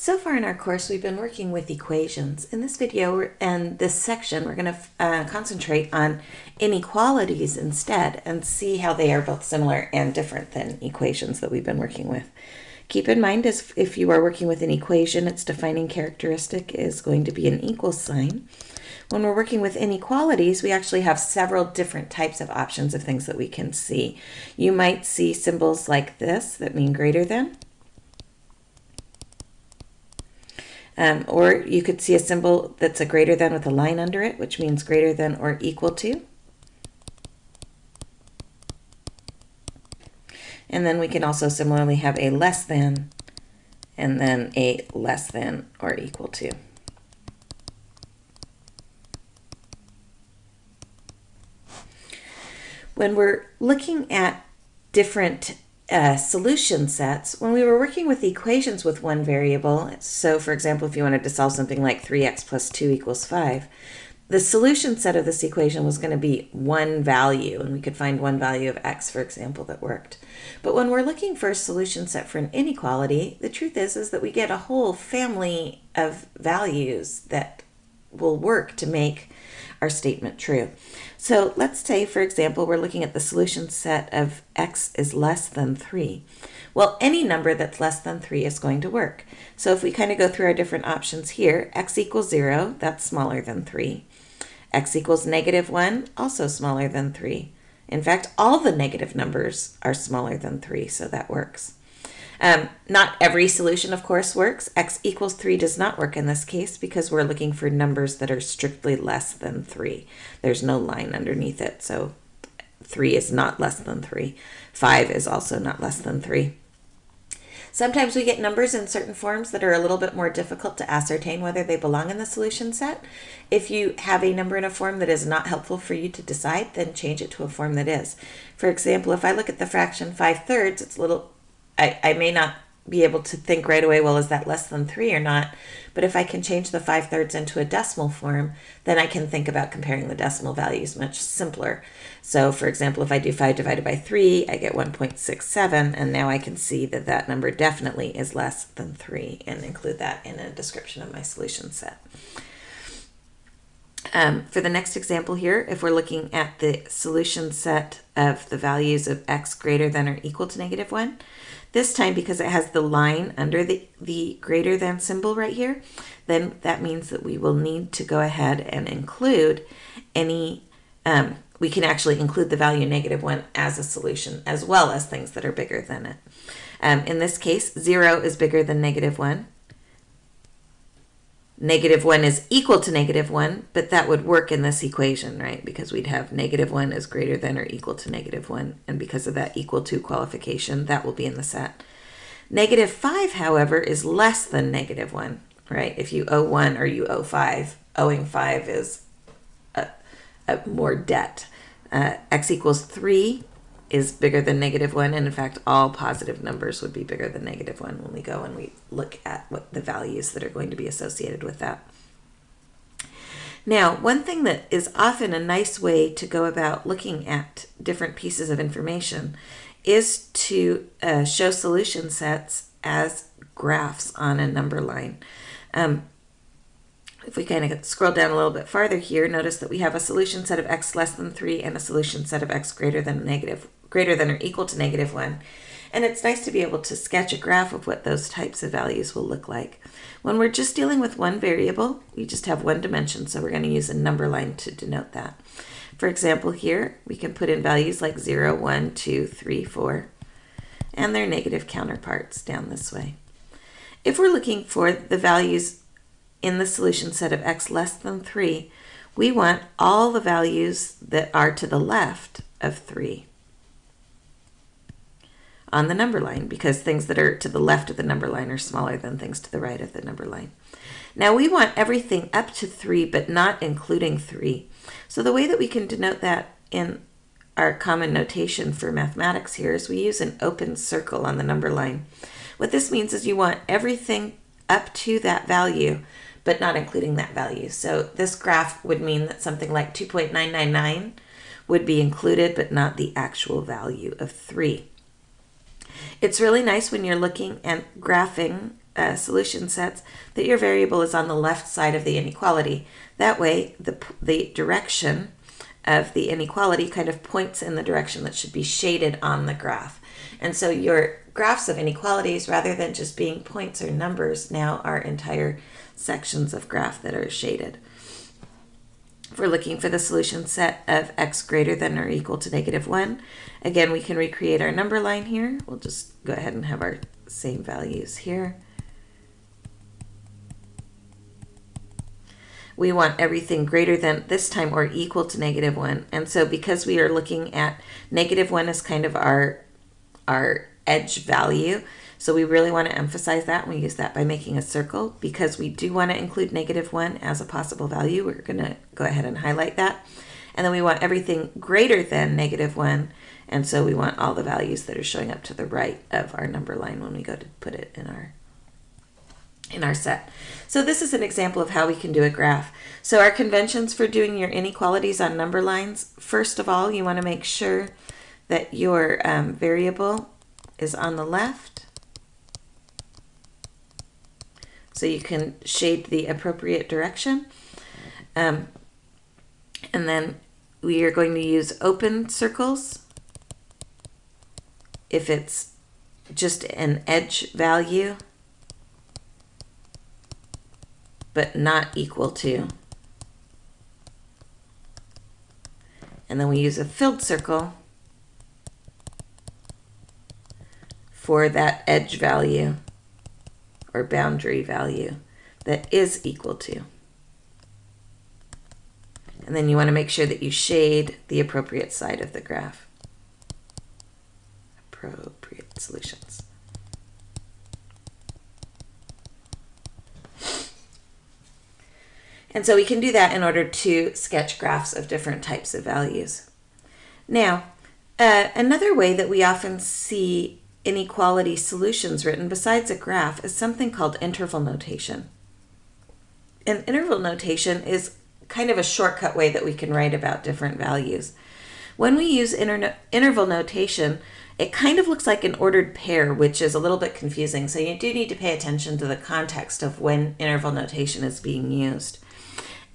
So far in our course, we've been working with equations. In this video and this section, we're going to uh, concentrate on inequalities instead and see how they are both similar and different than equations that we've been working with. Keep in mind, as if you are working with an equation, its defining characteristic is going to be an equal sign. When we're working with inequalities, we actually have several different types of options of things that we can see. You might see symbols like this that mean greater than, Um, or you could see a symbol that's a greater than with a line under it, which means greater than or equal to. And then we can also similarly have a less than and then a less than or equal to. When we're looking at different uh, solution sets, when we were working with equations with one variable, so for example, if you wanted to solve something like 3x plus 2 equals 5, the solution set of this equation was going to be one value, and we could find one value of x, for example, that worked. But when we're looking for a solution set for an inequality, the truth is, is that we get a whole family of values that will work to make our statement true. So let's say, for example, we're looking at the solution set of x is less than 3. Well, any number that's less than 3 is going to work. So if we kind of go through our different options here, x equals 0, that's smaller than 3. x equals negative 1, also smaller than 3. In fact, all the negative numbers are smaller than 3, so that works. Um, not every solution, of course, works. x equals 3 does not work in this case because we're looking for numbers that are strictly less than 3. There's no line underneath it, so 3 is not less than 3. 5 is also not less than 3. Sometimes we get numbers in certain forms that are a little bit more difficult to ascertain whether they belong in the solution set. If you have a number in a form that is not helpful for you to decide, then change it to a form that is. For example, if I look at the fraction 5 thirds, it's a little I, I may not be able to think right away, well, is that less than three or not? But if I can change the five thirds into a decimal form, then I can think about comparing the decimal values much simpler. So for example, if I do five divided by three, I get 1.67, and now I can see that that number definitely is less than three and include that in a description of my solution set. Um, for the next example here, if we're looking at the solution set of the values of x greater than or equal to negative 1, this time, because it has the line under the, the greater than symbol right here, then that means that we will need to go ahead and include any, um, we can actually include the value negative 1 as a solution, as well as things that are bigger than it. Um, in this case, 0 is bigger than negative 1 negative 1 is equal to negative 1, but that would work in this equation, right? Because we'd have negative 1 is greater than or equal to negative 1, and because of that equal to qualification, that will be in the set. Negative 5, however, is less than negative 1, right? If you owe 1 or you owe 5, owing 5 is a, a more debt. Uh, x equals 3 is bigger than negative 1, and in fact, all positive numbers would be bigger than negative 1 when we go and we look at what the values that are going to be associated with that. Now, one thing that is often a nice way to go about looking at different pieces of information is to uh, show solution sets as graphs on a number line. Um, if we kind of scroll down a little bit farther here, notice that we have a solution set of x less than 3 and a solution set of x greater than negative greater than or equal to negative 1. And it's nice to be able to sketch a graph of what those types of values will look like. When we're just dealing with one variable, we just have one dimension, so we're going to use a number line to denote that. For example, here we can put in values like 0, 1, 2, 3, 4, and their negative counterparts down this way. If we're looking for the values in the solution set of x less than 3, we want all the values that are to the left of 3 on the number line because things that are to the left of the number line are smaller than things to the right of the number line. Now we want everything up to 3 but not including 3. So the way that we can denote that in our common notation for mathematics here is we use an open circle on the number line. What this means is you want everything up to that value but not including that value. So this graph would mean that something like 2.999 would be included but not the actual value of 3. It's really nice when you're looking at graphing uh, solution sets that your variable is on the left side of the inequality. That way, the, the direction of the inequality kind of points in the direction that should be shaded on the graph. And so your graphs of inequalities, rather than just being points or numbers, now are entire sections of graph that are shaded. We're looking for the solution set of x greater than or equal to negative 1, again, we can recreate our number line here. We'll just go ahead and have our same values here. we want everything greater than this time or equal to negative 1. And so because we are looking at negative 1 as kind of our, our edge value, so we really want to emphasize that. We use that by making a circle because we do want to include negative 1 as a possible value. We're going to go ahead and highlight that. And then we want everything greater than negative 1. And so we want all the values that are showing up to the right of our number line when we go to put it in our in our set. So this is an example of how we can do a graph. So our conventions for doing your inequalities on number lines, first of all, you want to make sure that your um, variable is on the left. So you can shade the appropriate direction. Um, and then we are going to use open circles if it's just an edge value but not equal to. And then we use a filled circle for that edge value or boundary value that is equal to. And then you want to make sure that you shade the appropriate side of the graph. Appropriate solutions. And so we can do that in order to sketch graphs of different types of values. Now, uh, another way that we often see inequality solutions written besides a graph is something called interval notation. And interval notation is kind of a shortcut way that we can write about different values. When we use inter interval notation, it kind of looks like an ordered pair, which is a little bit confusing. So you do need to pay attention to the context of when interval notation is being used.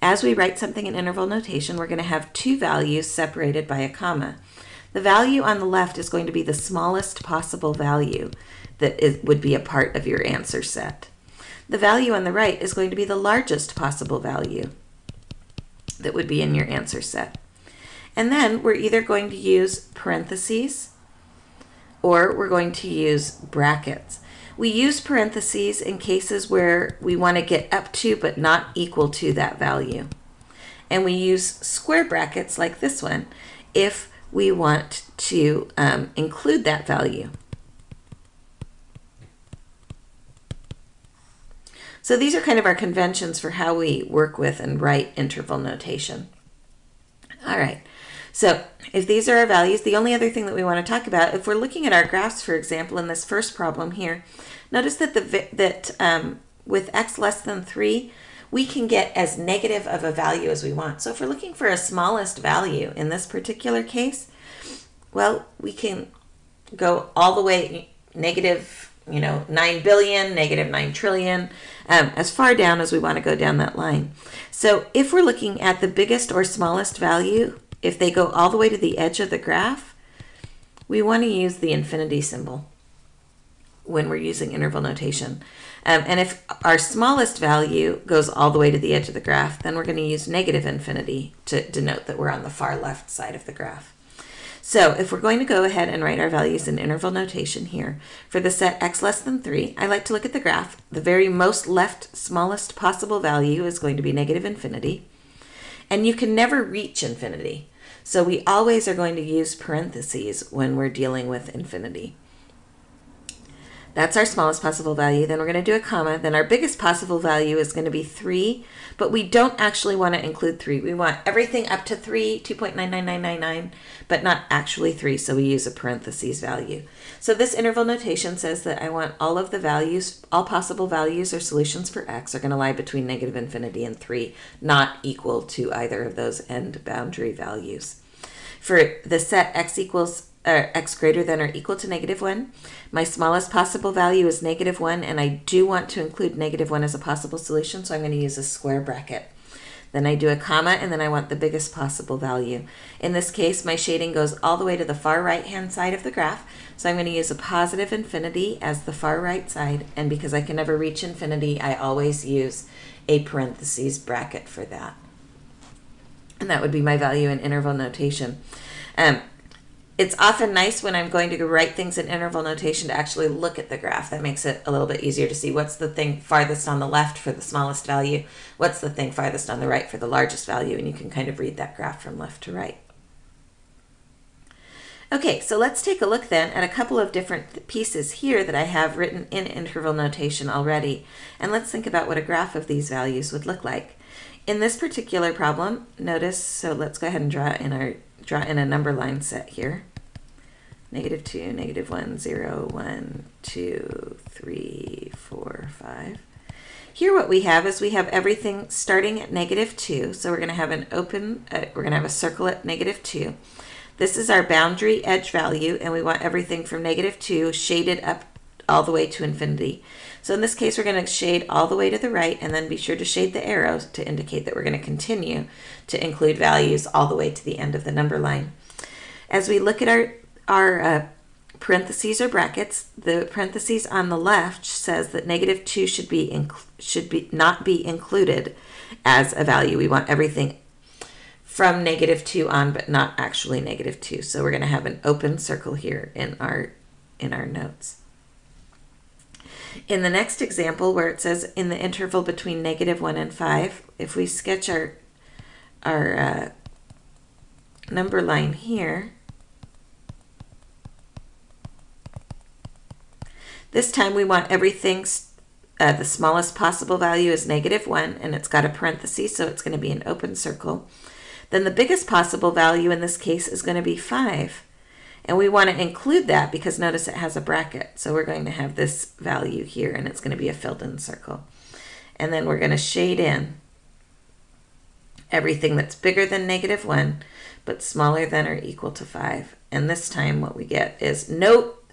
As we write something in interval notation, we're going to have two values separated by a comma. The value on the left is going to be the smallest possible value that is, would be a part of your answer set. The value on the right is going to be the largest possible value that would be in your answer set. And then we're either going to use parentheses or we're going to use brackets. We use parentheses in cases where we want to get up to but not equal to that value. And we use square brackets like this one if we want to um, include that value. So these are kind of our conventions for how we work with and write interval notation. All right, so if these are our values, the only other thing that we want to talk about, if we're looking at our graphs, for example, in this first problem here, notice that the that um, with x less than 3, we can get as negative of a value as we want. So if we're looking for a smallest value in this particular case, well, we can go all the way negative, you know, 9 billion, negative 9 trillion, um, as far down as we want to go down that line. So if we're looking at the biggest or smallest value, if they go all the way to the edge of the graph, we want to use the infinity symbol when we're using interval notation. Um, and if our smallest value goes all the way to the edge of the graph, then we're going to use negative infinity to denote that we're on the far left side of the graph. So if we're going to go ahead and write our values in interval notation here, for the set x less than 3, I like to look at the graph. The very most left smallest possible value is going to be negative infinity. And you can never reach infinity. So we always are going to use parentheses when we're dealing with infinity. That's our smallest possible value. Then we're going to do a comma. Then our biggest possible value is going to be 3, but we don't actually want to include 3. We want everything up to 3, 2.99999, but not actually 3, so we use a parentheses value. So this interval notation says that I want all of the values, all possible values or solutions for x are going to lie between negative infinity and 3, not equal to either of those end boundary values. For the set x equals or x greater than or equal to negative 1. My smallest possible value is negative 1, and I do want to include negative 1 as a possible solution, so I'm going to use a square bracket. Then I do a comma, and then I want the biggest possible value. In this case, my shading goes all the way to the far right-hand side of the graph, so I'm going to use a positive infinity as the far right side, and because I can never reach infinity, I always use a parentheses bracket for that. And that would be my value in interval notation. Um, it's often nice when I'm going to write things in interval notation to actually look at the graph. That makes it a little bit easier to see what's the thing farthest on the left for the smallest value, what's the thing farthest on the right for the largest value, and you can kind of read that graph from left to right. Okay, so let's take a look then at a couple of different pieces here that I have written in interval notation already, and let's think about what a graph of these values would look like. In this particular problem, notice, so let's go ahead and draw in our draw in a number line set here. Negative 2, negative 1, 0, 1, 2, 3, 4, 5. Here what we have is we have everything starting at negative 2. So we're going to have an open, uh, we're going to have a circle at negative 2. This is our boundary edge value, and we want everything from negative 2 shaded up all the way to infinity. So in this case, we're going to shade all the way to the right, and then be sure to shade the arrows to indicate that we're going to continue to include values all the way to the end of the number line. As we look at our, our uh, parentheses or brackets, the parentheses on the left says that negative 2 should be should be not be included as a value. We want everything from negative 2 on, but not actually negative 2. So we're going to have an open circle here in our, in our notes. In the next example, where it says in the interval between negative 1 and 5, if we sketch our, our uh, number line here, this time we want everything, uh, the smallest possible value is negative 1, and it's got a parenthesis, so it's going to be an open circle then the biggest possible value in this case is going to be 5. And we want to include that because notice it has a bracket. So we're going to have this value here, and it's going to be a filled-in circle. And then we're going to shade in everything that's bigger than negative 1, but smaller than or equal to 5. And this time what we get is, note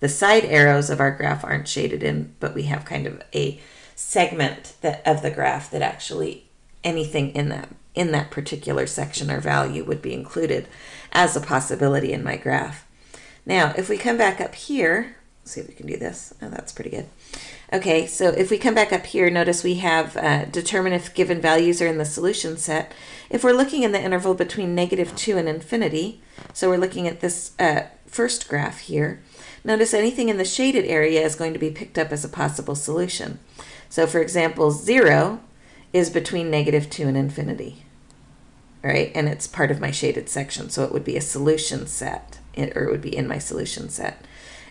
the side arrows of our graph aren't shaded in, but we have kind of a segment that of the graph that actually anything in that in that particular section or value would be included as a possibility in my graph. Now, if we come back up here, see if we can do this. Oh, that's pretty good. Okay, so if we come back up here, notice we have uh, determine if given values are in the solution set. If we're looking in the interval between negative 2 and infinity, so we're looking at this uh, first graph here, notice anything in the shaded area is going to be picked up as a possible solution. So for example, 0 is between negative 2 and infinity, right? And it's part of my shaded section, so it would be a solution set, or it would be in my solution set.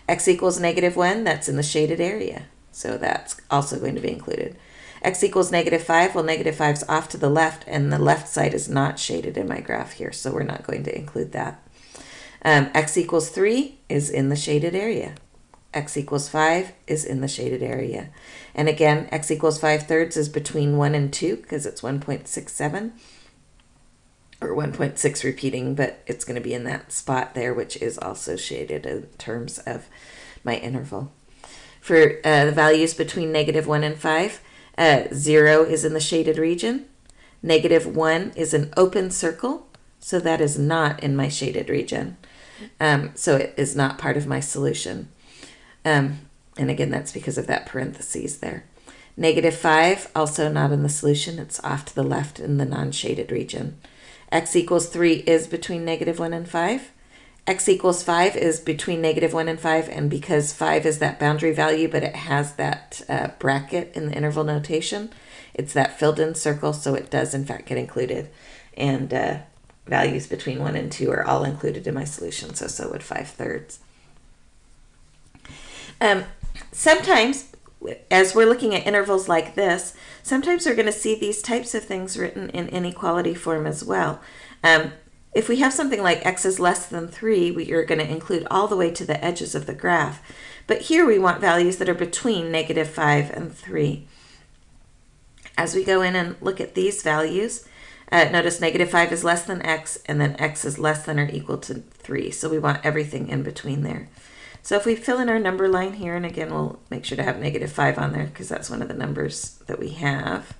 x equals negative 1, that's in the shaded area, so that's also going to be included. x equals negative 5, well, negative 5 is off to the left, and the left side is not shaded in my graph here, so we're not going to include that. Um, x equals 3 is in the shaded area x equals 5 is in the shaded area. And again, x equals 5 thirds is between 1 and 2 because it's 1.67 or 1.6 repeating, but it's going to be in that spot there, which is also shaded in terms of my interval. For uh, the values between negative 1 and 5, uh, 0 is in the shaded region. Negative 1 is an open circle, so that is not in my shaded region. Um, so it is not part of my solution. Um, and again, that's because of that parentheses there. Negative 5, also not in the solution. It's off to the left in the non-shaded region. x equals 3 is between negative 1 and 5. x equals 5 is between negative 1 and 5, and because 5 is that boundary value, but it has that uh, bracket in the interval notation, it's that filled-in circle, so it does, in fact, get included. And uh, values between 1 and 2 are all included in my solution, so so would 5 thirds. Um, sometimes, as we're looking at intervals like this, sometimes we're going to see these types of things written in inequality form as well. Um, if we have something like x is less than 3, we are going to include all the way to the edges of the graph. But here we want values that are between negative 5 and 3. As we go in and look at these values, Uh, notice negative 5 is less than x, and then x is less than or equal to 3. So we want everything in between there. So if we fill in our number line here, and again, we'll make sure to have negative 5 on there because that's one of the numbers that we have.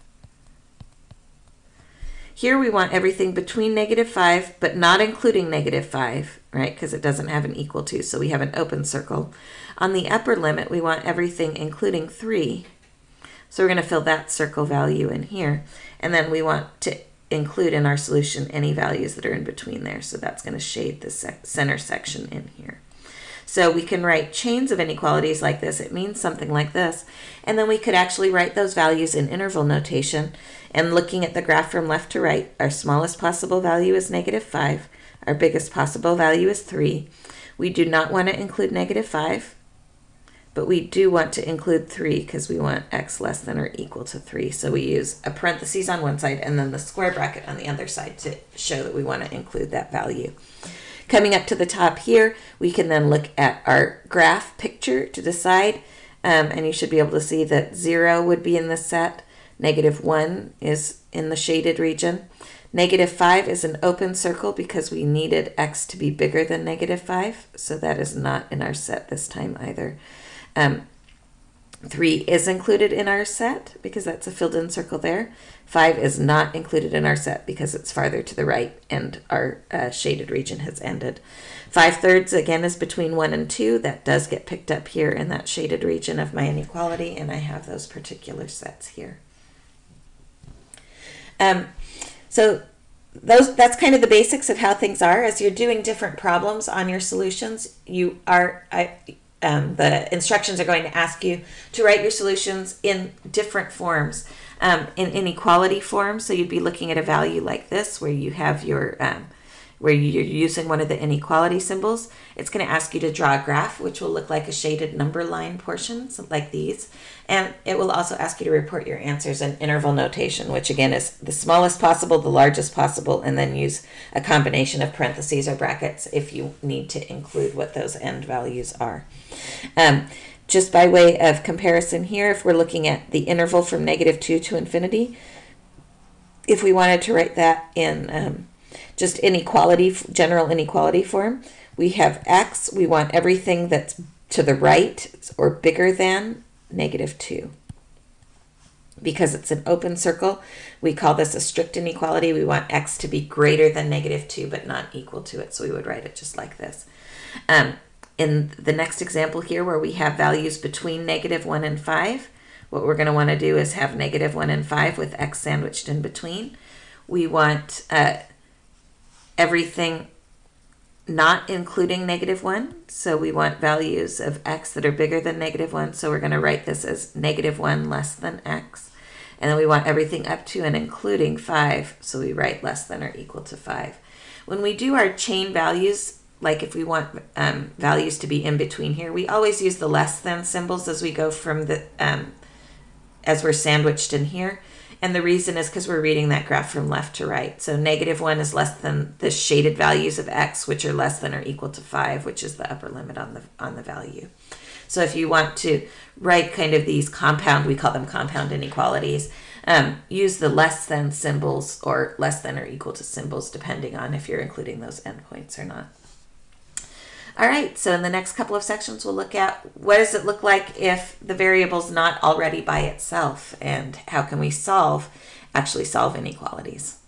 Here we want everything between negative 5, but not including negative 5, right, because it doesn't have an equal to, so we have an open circle. On the upper limit, we want everything including 3. So we're going to fill that circle value in here. And then we want to include in our solution any values that are in between there. So that's going to shade the center section in here. So we can write chains of inequalities like this. It means something like this. And then we could actually write those values in interval notation. And looking at the graph from left to right, our smallest possible value is negative 5. Our biggest possible value is 3. We do not want to include negative 5 but we do want to include 3 because we want x less than or equal to 3. So we use a parentheses on one side and then the square bracket on the other side to show that we want to include that value. Coming up to the top here, we can then look at our graph picture to decide, um, and you should be able to see that 0 would be in the set, negative 1 is in the shaded region. Negative 5 is an open circle because we needed x to be bigger than negative 5, so that is not in our set this time either. Um, three is included in our set because that's a filled in circle there. Five is not included in our set because it's farther to the right and our uh, shaded region has ended. Five thirds again is between one and two. That does get picked up here in that shaded region of my inequality and I have those particular sets here. Um, so those that's kind of the basics of how things are as you're doing different problems on your solutions you are I, um, the instructions are going to ask you to write your solutions in different forms. Um, in inequality form, so you'd be looking at a value like this where you have your, um, where you're using one of the inequality symbols. It's going to ask you to draw a graph, which will look like a shaded number line portion, like these. And it will also ask you to report your answers in interval notation, which again is the smallest possible, the largest possible, and then use a combination of parentheses or brackets if you need to include what those end values are. Um, just by way of comparison here, if we're looking at the interval from negative 2 to infinity, if we wanted to write that in um, just inequality, general inequality form, we have x, we want everything that's to the right or bigger than negative 2. Because it's an open circle, we call this a strict inequality. We want x to be greater than negative 2 but not equal to it, so we would write it just like this. Um, in the next example here where we have values between negative 1 and 5, what we're going to want to do is have negative 1 and 5 with x sandwiched in between. We want uh, everything not including negative 1, so we want values of x that are bigger than negative 1, so we're going to write this as negative 1 less than x. And then we want everything up to and including 5, so we write less than or equal to 5. When we do our chain values, like if we want um, values to be in between here, we always use the less than symbols as we go from the, um, as we're sandwiched in here. And the reason is because we're reading that graph from left to right. So negative 1 is less than the shaded values of x, which are less than or equal to 5, which is the upper limit on the, on the value. So if you want to write kind of these compound, we call them compound inequalities, um, use the less than symbols or less than or equal to symbols, depending on if you're including those endpoints or not. All right, so in the next couple of sections, we'll look at what does it look like if the variable's not already by itself and how can we solve, actually solve inequalities.